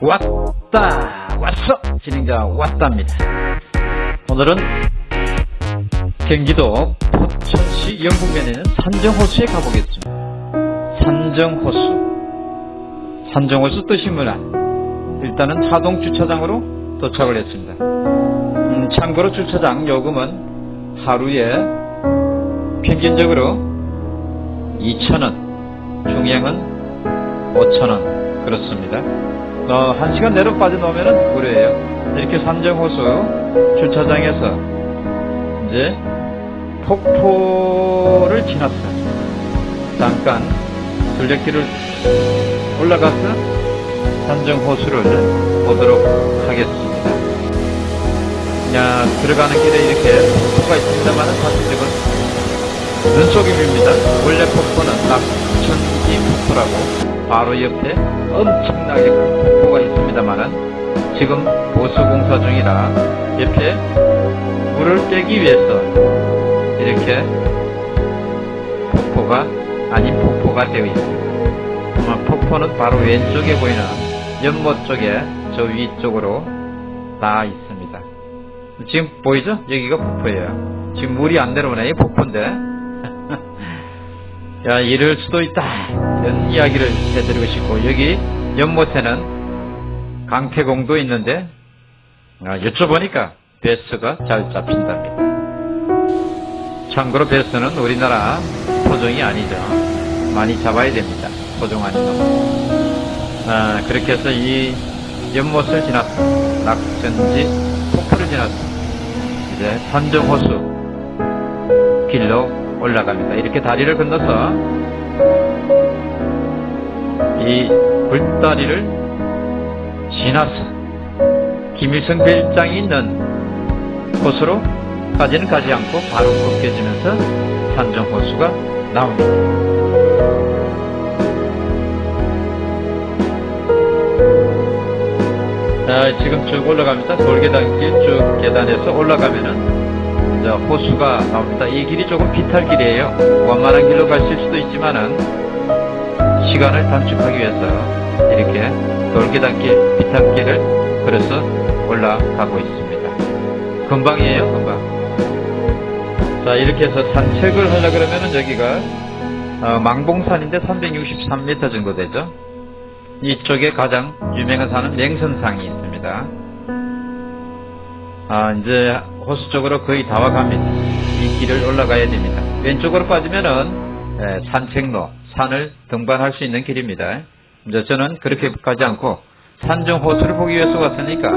왔다. 왔어. 진행자 왔답니다. 오늘은 경기도 포천시 영북면에 있는 산정호수에 가보겠습니다. 산정호수. 산정호수 뜻이 뭐냐? 일단은 하동 주차장으로 도착을 했습니다. 음, 참고로 주차장 요금은 하루에 평균적으로 2,000원 중량은 5,000원. 그렇습니다 어, 1시간 내로 빠져나오면 무료예요. 이렇게 산정호수 주차장에서 이제 폭포를 지났어요. 잠깐 둘레길을 올라가서 산정호수를 보도록 하겠습니다. 야 들어가는 길에 이렇게 폭포가 있습니다만 사실적은 눈속임입니다. 원래 폭포는 폭포라고 바로 옆에 엄청나게 큰 폭포가 있습니다만 지금 보수공사 중이라 옆에 물을 빼기 위해서 이렇게 폭포가 아닌 폭포가 되어 있습니다. 폭포는 바로 왼쪽에 보이는 연못 쪽에 저 위쪽으로 다 있습니다. 지금 보이죠? 여기가 폭포예요. 지금 물이 안 내려오네. 이 폭포인데 야, 이럴 수도 있다. 이런 이야기를 해드리고 싶고, 여기 연못에는 강태공도 있는데, 아, 여쭤보니까 베스가 잘 잡힌답니다. 참고로 베스는 우리나라 토종이 아니죠. 많이 잡아야 됩니다. 토종 놈. 아, 그렇게 해서 이 연못을 지났어. 낙천지 폭포를 지났어. 이제 산정호수 길로 올라갑니다. 이렇게 다리를 건너서 이 불다리를 지나서 김일성 별장이 있는 곳으로 까지는 가지 않고 바로 꺾여지면서 산정호수가 나옵니다. 자, 지금 쭉 올라갑니다. 돌계단길 쭉 계단에서 올라가면은 자, 호수가 나옵니다. 이 길이 조금 비탈길이에요. 원만한 길로 가실 수도 있지만은 시간을 단축하기 위해서 이렇게 돌계단길, 비탈길을 걸어서 올라가고 있습니다. 금방이에요, 금방. 자, 이렇게 해서 산책을 하려 그러면은 여기가 어, 망봉산인데 363m 정도 되죠. 이쪽에 가장 유명한 산은 맹선상이 있습니다. 아, 이제 호수 쪽으로 거의 다 와갑니다. 이 길을 올라가야 됩니다. 왼쪽으로 빠지면은 예, 산책로, 산을 등반할 수 있는 길입니다. 저는 그렇게 가지 않고 산정 호수를 보기 위해서 왔으니까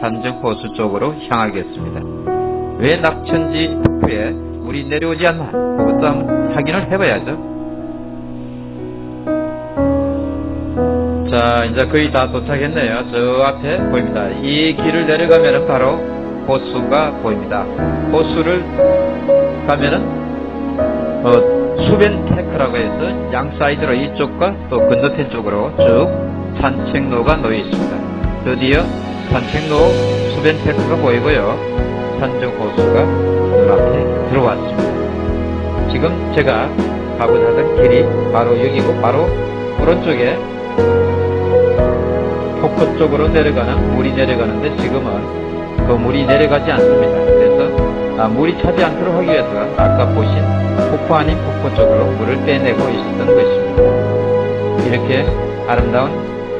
산정 호수 쪽으로 향하겠습니다. 왜 낙천지 폭포에 물이 내려오지 않나? 그것도 한번 확인을 해봐야죠. 자, 이제 거의 다 도착했네요. 저 앞에 보입니다. 이 길을 내려가면 바로 호수가 보입니다. 호수를 가면은 어, 수변 데크라고 해서 양 사이드로 이쪽과 또 건너편 쪽으로 쭉 산책로가 놓여 있습니다. 드디어 산책로 수변 데크가 보이고요. 산정 호수가 눈앞에 들어왔습니다. 지금 제가 가고자 하던 길이 바로 여기고 바로 오른쪽에 폭포 쪽으로 내려가는 물이 내려가는데 지금은 그 물이 내려가지 않습니다. 그래서 아, 물이 차지 않도록 하기 위해서 아까 보신 폭포 아닌 폭포 쪽으로 물을 빼내고 있었던 것입니다. 이렇게 아름다운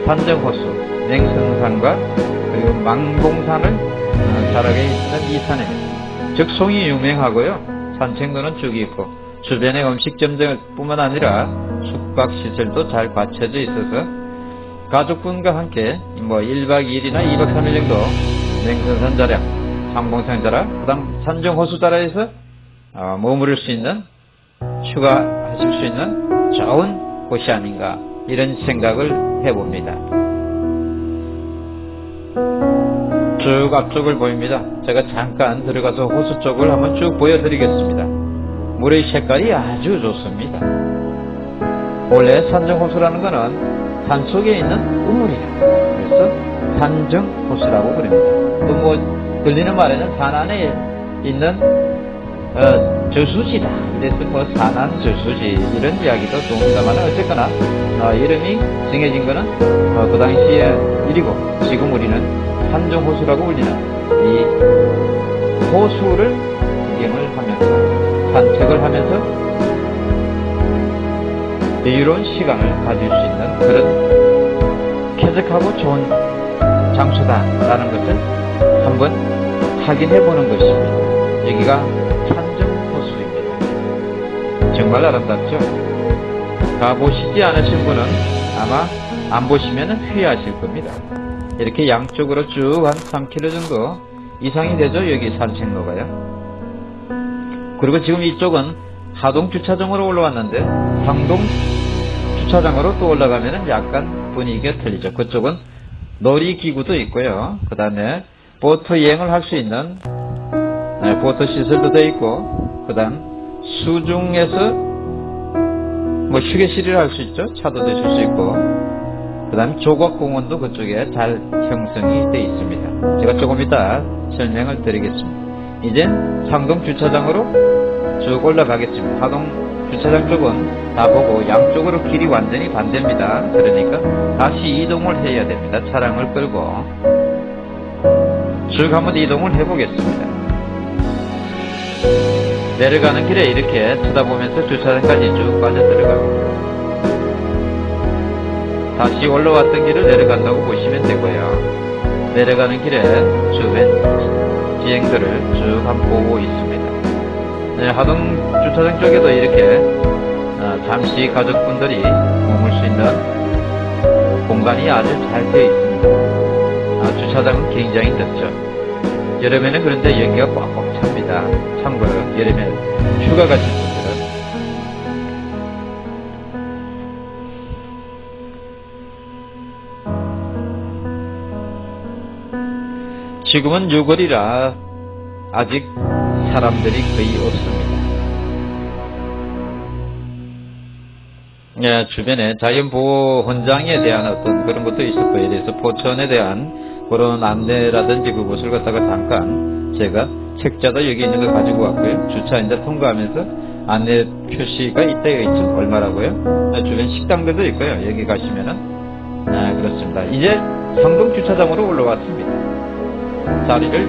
산정호수, 냉성산과 그리고 망봉산을 어, 자락에 있는 이 산입니다. 적송이 유명하고요. 산책로는 쭉 있고 주변에 음식점들 뿐만 아니라 숙박시설도 잘 갖춰져 있어서 가족분과 함께 뭐 1박 2일이나 2박 3일 정도 냉선산자량, 상봉산자라, 그 다음 산정호수자라에서 어, 머무를 수 있는, 휴가하실 수 있는 좋은 곳이 아닌가 이런 생각을 해봅니다. 쭉 앞쪽을 보입니다. 제가 잠깐 들어가서 호수 쪽을 한번 쭉 보여드리겠습니다. 물의 색깔이 아주 좋습니다. 원래 산정호수라는 것은 산속에 있는 우물이에요. 그래서 산정호수라고 부릅니다. 또뭐 들리는 말에는 산 안에 있는 어, 저수지다. 그래서 뭐 산안 저수지 이런 이야기도 좋습니다만 어쨌거나 어, 이름이 정해진 거는 어, 그 당시에 일이고 지금 우리는 산정호수라고 불리는 이 호수를 구경을 하면서 산책을 하면서 여유로운 시간을 가질 수 있는 그런 쾌적하고 좋은 장소다라는 것을 한번 확인해 보는 것입니다. 여기가 산정호수입니다. 정말 아름답죠? 가보시지 않으신 분은 아마 안 보시면 후회하실 겁니다. 이렇게 양쪽으로 쭉 한 3km 정도 이상이 되죠? 여기 산책로가요. 그리고 지금 이쪽은 하동 주차장으로 올라왔는데 상동 주차장으로 또 올라가면 약간 분위기가 틀리죠. 그쪽은 놀이기구도 있고요. 그 다음에 보트 여행을 할 수 있는 네, 보트 시설도 되어 있고 그 다음 수중에서 뭐 휴게실을 할 수 있죠. 차도 드실 수 있고 그 다음 조각공원도 그쪽에 잘 형성이 되어 있습니다. 제가 조금 이따 설명을 드리겠습니다. 이제 상동 주차장으로 쭉 올라가겠습니다. 하동 주차장 쪽은 다 보고 양쪽으로 길이 완전히 반대입니다. 그러니까 다시 이동을 해야 됩니다. 차량을 끌고 쭉 한번 이동을 해보겠습니다. 내려가는 길에 이렇게 쳐다보면서 주차장까지 쭉 빠져 들어갑니다. 다시 올라왔던 길을 내려간다고 보시면 되고요. 내려가는 길에 주변 지행들을 쭉 한번 보고 있습니다. 네, 하동 주차장 쪽에도 이렇게 어, 잠시 가족분들이 머물 수 있는 공간이 아주 잘 되어 있습니다. 아, 주차장은 굉장히 넓죠. 여름에는 그런데 여기가 꽉꽉 찹니다. 참고로 여름에 휴가 가실 분들은 지금은 6월이라 아직 사람들이 거의 없습니다. 예, 주변에 자연보호 헌장에 대한 어떤 그런 것도 있었고, 예를 들어서 포천에 대한 그런 안내라든지 그것을 갖다가 잠깐 제가 책자도 여기 있는 걸 가지고 왔고요. 주차 이제 통과하면서 안내 표시가 이때가 있죠. 얼마라고요? 예, 주변 식당들도 있고요. 여기 가시면은, 아, 그렇습니다. 이제 상동 주차장으로 올라왔습니다. 자리를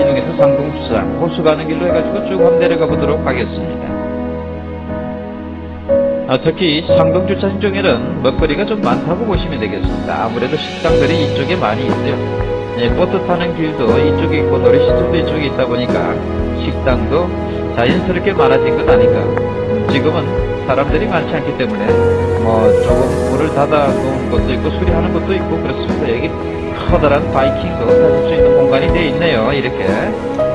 이동해서 상동 주차장 호수 가는 길로 해가지고 쭉 한번 내려가 보도록 하겠습니다. 아, 특히 상동주차장 쪽에는 먹거리가 좀 많다고 보시면 되겠습니다. 아무래도 식당들이 이쪽에 많이 있어요. 예, 보트 타는 길도 이쪽에 있고 놀이시설도 이쪽에 있다 보니까 식당도 자연스럽게 많아진 것 아닌가. 지금은 사람들이 많지 않기 때문에 뭐 조금 물을 닫아 놓은 것도 있고 수리하는 것도 있고 그렇습니다. 여기 커다란 바이킹도 타실 수 있는 공간이 되어 있네요. 이렇게.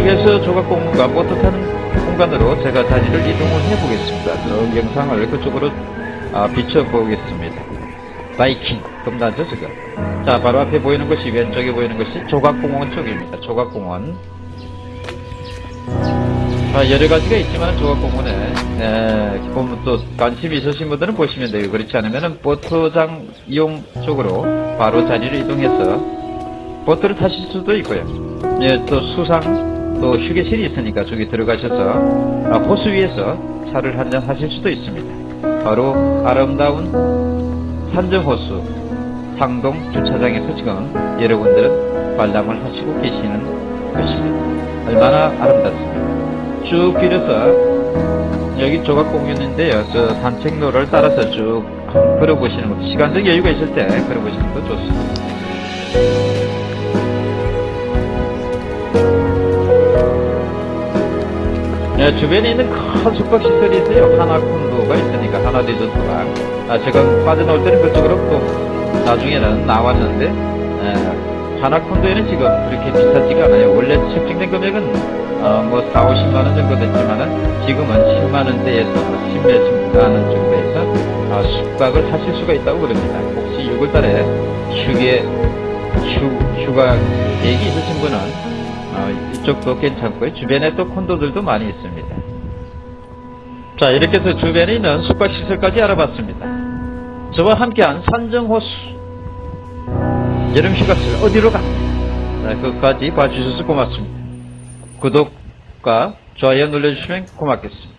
쭉해서 조각공원과 보트 타는 공간으로 제가 자리를 이동을 해보겠습니다. 저 영상을 그쪽으로 아, 비춰보겠습니다. 바이킹, 겁나죠 지금? 자, 바로 앞에 보이는 것이 왼쪽에 보이는 것이 조각공원 쪽입니다. 조각공원. 아, 여러 가지가 있지만 조각공원에 에, 보면 또 관심이 있으신 분들은 보시면 돼요. 그렇지 않으면 보트장 이용 쪽으로 바로 자리를 이동해서 보트를 타실 수도 있고요. 예, 또 수상 또 휴게실이 있으니까 저기 들어가셔서 아, 호수 위에서 차를 한잔 하실 수도 있습니다. 바로 아름다운 산정호수 상동 주차장에서 지금 여러분들은 관람을 하시고 계시는 것입니다. 얼마나 아름답습니까? 쭉 길어서 여기 조각공원인데요. 저 산책로를 따라서 쭉 걸어보시는 것도 시간적 여유가 있을 때 걸어보시는 것도 좋습니다. 네, 주변에 있는 큰 숙박시설이 있어요. 하나콘도가 있으니까 하나 리조트가. 아, 제가 빠져나올 때는 그쪽으로 또 나중에는 나왔는데 에, 하나콘도에는 지금 그렇게 비싸지가 않아요. 원래 책정된 금액은 어, 뭐 4, 50만원 정도 됐지만은 지금은 10만원대에서 10몇만원 정도에서 어, 숙박을 하실 수가 있다고 그럽니다. 혹시 6월달에 휴게, 휴, 휴가 계획이 있으신 분은 어, 이쪽도 괜찮고요. 주변에 또 콘도들도 많이 있습니다. 자 이렇게 해서 주변에 있는 숙박시설까지 알아봤습니다. 저와 함께한 산정호수 여름 휴가철 어디로 가? 네, 끝까지 봐주셔서 고맙습니다. 구독과 좋아요 눌러주시면 고맙겠습니다.